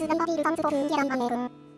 따라주면 바비를 감추고 그 계란 안에 금